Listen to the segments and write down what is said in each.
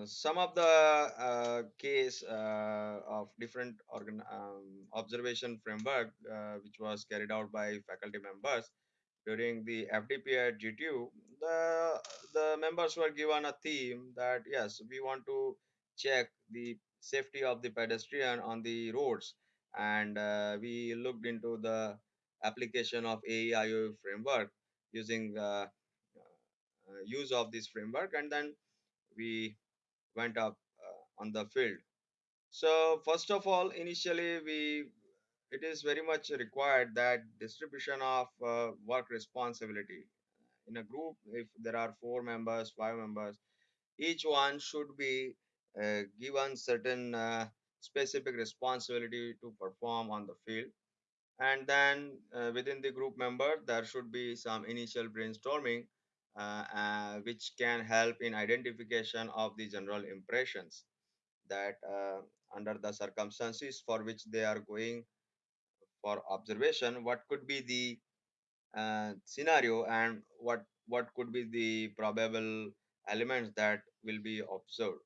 uh, some of the uh, case uh, of different organ um, observation framework which was carried out by faculty members during the FDP at GTU, the the members were given a theme that yes, we want to check the safety of the pedestrian on the roads, and uh, we looked into the application of AEIO framework using uh, use of this framework, and then we went up uh, on the field. So first of all, initially we it is very much required that distribution of uh, work responsibility in a group if there are four members five members each one should be uh, given certain uh, specific responsibility to perform on the field and then uh, within the group member there should be some initial brainstorming which can help in identification of the general impressions that uh, under the circumstances for which they are going for observation what could be the uh, scenario and what what could be the probable elements that will be observed.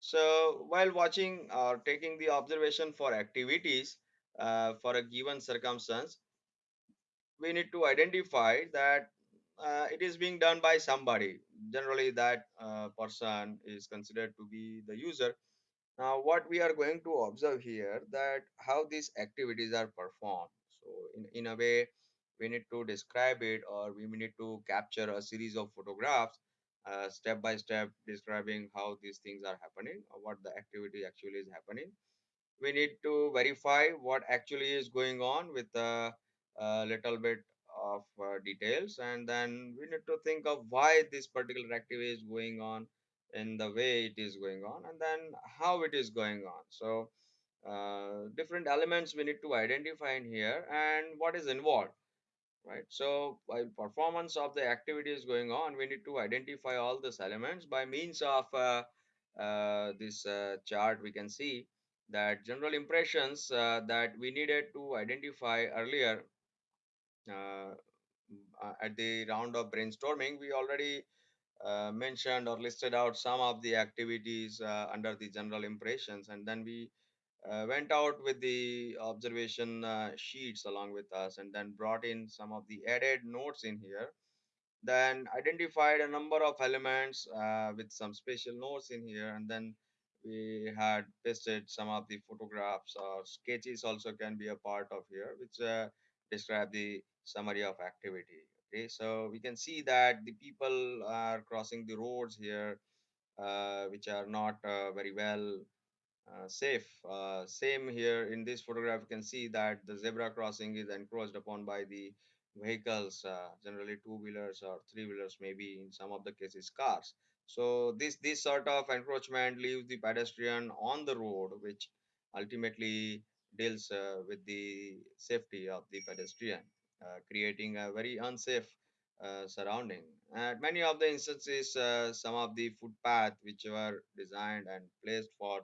So while watching or taking the observation for activities uh, for a given circumstance we need to identify that uh, it is being done by somebody. Generally that uh, person is considered to be the user. Now what we are going to observe here that how these activities are performed. So in, in a way we need to describe it or we need to capture a series of photographs uh, step by step describing how these things are happening or what the activity actually is happening. We need to verify what actually is going on with a, a little bit of uh, details and then we need to think of why this particular activity is going on in the way it is going on and then how it is going on. So uh, different elements we need to identify in here and what is involved right? So performance of the activity is going on we need to identify all these elements by means of uh, uh, this uh, chart we can see that general impressions uh, that we needed to identify earlier at the round of brainstorming we already uh, mentioned or listed out some of the activities uh, under the general impressions. And then we uh, went out with the observation uh, sheets along with us and then brought in some of the added notes in here. Then identified a number of elements uh, with some special notes in here. And then we had pasted some of the photographs or sketches also can be a part of here which uh, describe the summary of activity okay so we can see that the people are crossing the roads here uh, which are not uh, very well uh, safe. Uh, same here in this photograph, you can see that the zebra crossing is encroached upon by the vehicles, uh, generally two wheelers or three wheelers, maybe in some of the cases cars. So this this sort of encroachment leaves the pedestrian on the road, which ultimately deals uh, with the safety of the pedestrian, creating a very unsafe uh, surrounding. At many of the instances, uh, some of the footpath which were designed and placed for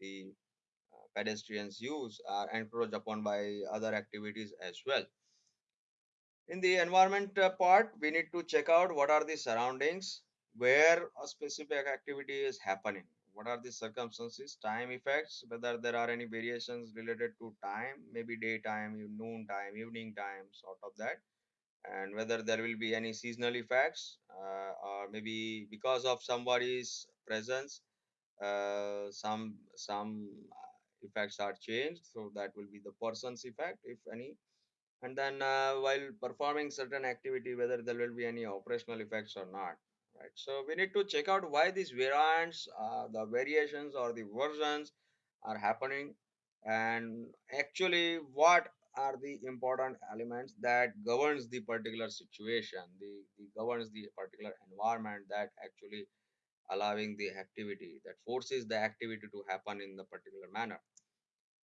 the uh, pedestrians use are encroached upon by other activities as well. In the environment uh, part, we need to check out what are the surroundings, where a specific activity is happening, what are the circumstances, time effects, whether there are any variations related to time, maybe daytime, noon time, evening time, sort of that, and whether there will be any seasonal effects, uh, or maybe because of somebody's presence uh, some some uh, effects are changed so that will be the person's effect if any. And then uh, while performing certain activity whether there will be any operational effects or not right? So we need to check out why these variants uh, the variations or the versions are happening and actually what are the important elements that governs the particular situation the, the governs the particular environment that actually allowing the activity that forces the activity to happen in the particular manner.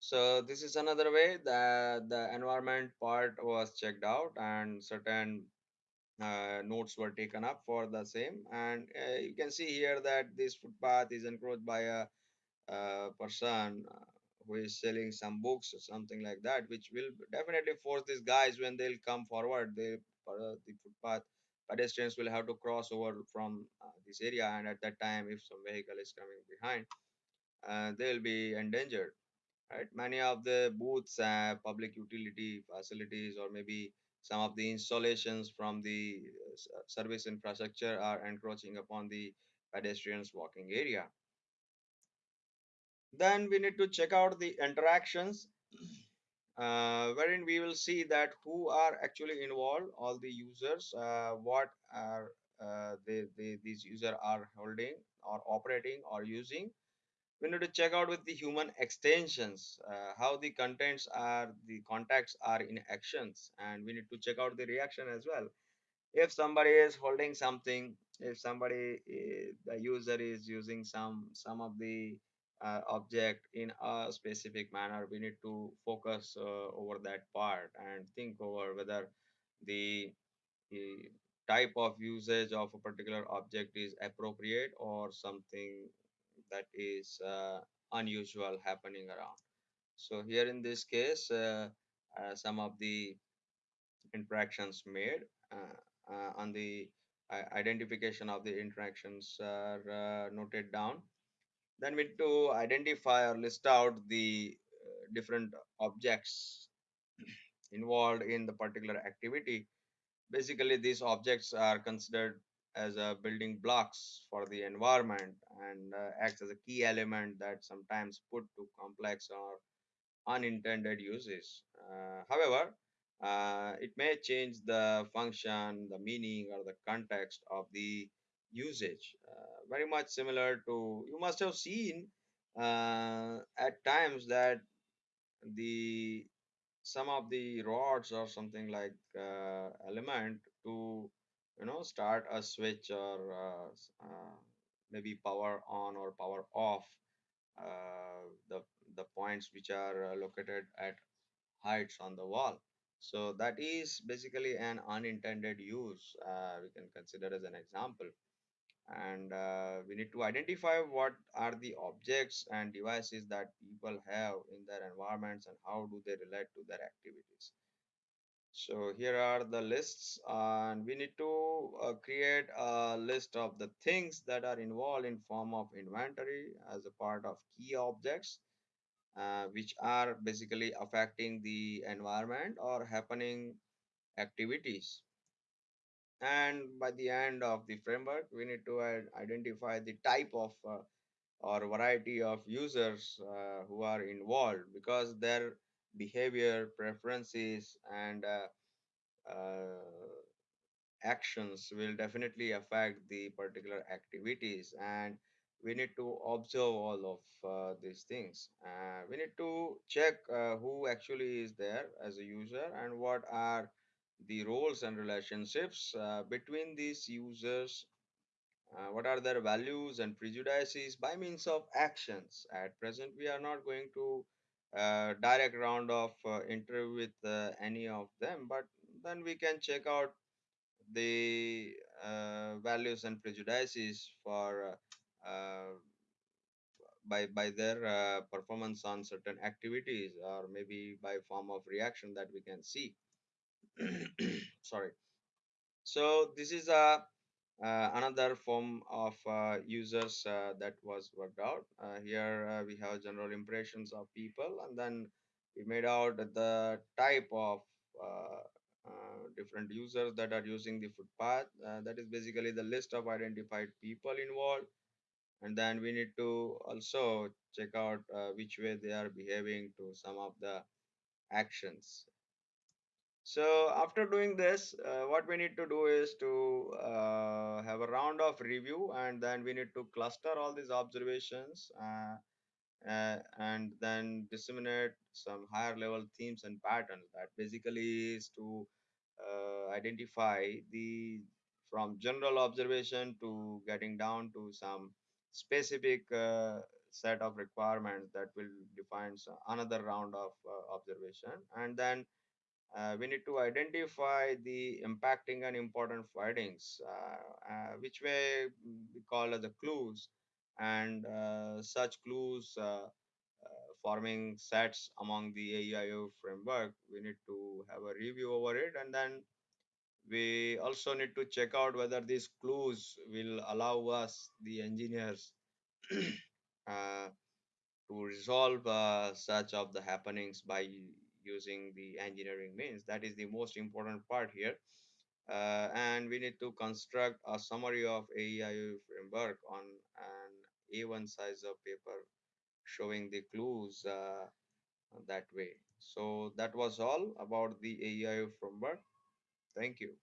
So this is another way that the environment part was checked out and certain uh, notes were taken up for the same. And uh, you can see here that this footpath is encroached by a, person uh, who is selling some books or something like that which will definitely force these guys when they'll come forward they uh, the footpath pedestrians will have to cross over from uh, this area. And at that time if some vehicle is coming behind they'll be endangered right? Many of the booths public utility facilities or maybe some of the installations from the uh, uh, service infrastructure are encroaching upon the pedestrians walking area. Then we need to check out the interactions uh, wherein we will see that who are actually involved all the users uh, what are uh, they, they, these users are holding or operating or using we need to check out with the human extensions uh, how the contents are the contacts are in actions and we need to check out the reaction as well. If somebody is holding something if somebody i- the user is using some some of the uh, object in a specific manner we need to focus uh, over that part and think over whether the, the type of usage of a particular object is appropriate or something that is uh, unusual happening around. So here in this case uh, uh, some of the interactions made on the identification of the interactions are noted down. Then we need to identify or list out the different objects involved in the particular activity. Basically these objects are considered as a building blocks for the environment and uh, acts as a key element that sometimes put to complex or unintended uses. Uh, however, uh, it may change the function, the meaning, or the context of the usage. Uh, very much similar to you must have seen uh, at times that the some of the rods or something like uh, element to you know start a switch or uh, uh, maybe power on or power off uh, the the points which are located at heights on the wall. So that is basically an unintended use. We can consider as an example. And uh, we need to identify what are the objects and devices that people have in their environments and how do they relate to their activities. So here are the lists, and we need to uh, create a list of the things that are involved in form of inventory as a part of key objects uh, which are basically affecting the environment or happening activities. And by the end of the framework, we need to identify the type of uh, or variety of users uh, who are involved because their behavior, preferences, and uh, uh, actions will definitely affect the particular activities. And we need to observe all of uh, these things. Uh, we need to check uh, who actually is there as a user and what are the roles and relationships uh, between these users. What are their values and prejudices? By means of actions. At present we are not going to uh, direct round of uh, interview with uh, any of them but then we can check out the uh, values and prejudices for uh, uh, by by their performance on certain activities or maybe by form of reaction that we can see. Sorry. So this is a another form of uh, users uh, that was worked out. Uh, here uh, we have general impressions of people and then we made out the type of uh, uh, different users that are using the footpath. Uh, that is basically the list of identified people involved. And then we need to also check out uh, which way they are behaving to some of the actions so after doing this, uh, what we need to do is to uh, have a round of review and then we need to cluster all these observations uh, uh, and then disseminate some higher level themes and patterns that basically is to uh, identify the from general observation to getting down to some specific uh, set of requirements that will define another round of observation. And then uh, we need to identify the impacting and important findings, uh, uh, which way we call as the clues, and uh, such clues forming sets among the AEIO framework. We need to have a review over it, and then we also need to check out whether these clues will allow us the engineers uh, to resolve uh, such of the happenings by using the engineering means that is the most important part here uh, and we need to construct a summary of AEIO framework on an A1 size of paper showing the clues uh, that way. So that was all about the AEIO framework. Thank you.